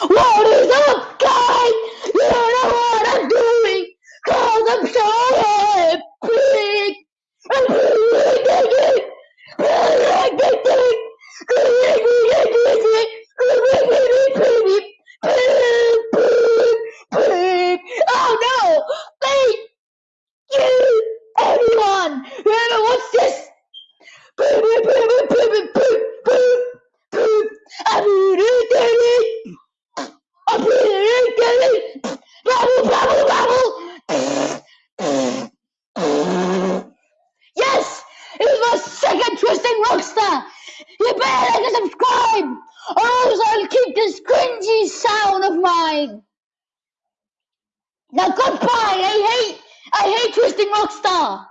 What is up, guys? You know what I'm doing, cause I'm so happy. I'm really really Oh no! Thank you, everyone! Whoever wants this! Yes! It was my second Twisting Rockstar! You better like and subscribe! Or else I'll keep this cringy sound of mine! Now goodbye! I hate I hate Twisting Rockstar!